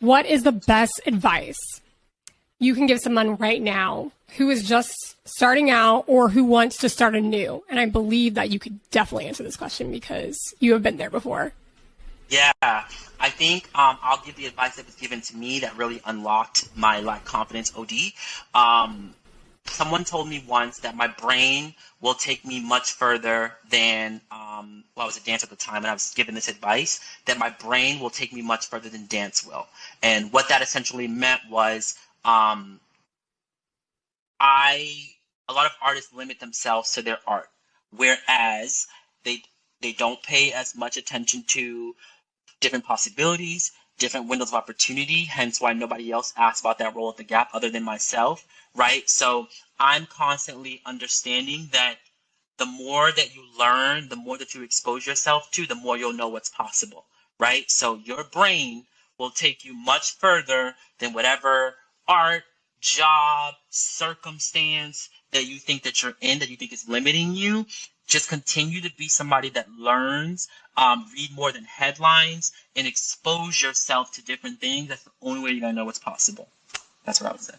what is the best advice you can give someone right now who is just starting out or who wants to start anew? And I believe that you could definitely answer this question because you have been there before. Yeah, I think um, I'll give the advice that was given to me that really unlocked my like confidence. Od. Um, someone told me once that my brain will take me much further than um, well, I was a dancer at the time, and I was given this advice that my brain will take me much further than dance will. And what that essentially meant was um, I a lot of artists limit themselves to their art, whereas they they don't pay as much attention to different possibilities, different windows of opportunity, hence why nobody else asks about that role at the gap other than myself, right? So I'm constantly understanding that the more that you learn, the more that you expose yourself to, the more you'll know what's possible, right? So your brain will take you much further than whatever art, job, circumstance that you think that you're in, that you think is limiting you just continue to be somebody that learns, um, read more than headlines, and expose yourself to different things. That's the only way you're gonna know what's possible. That's what I would say.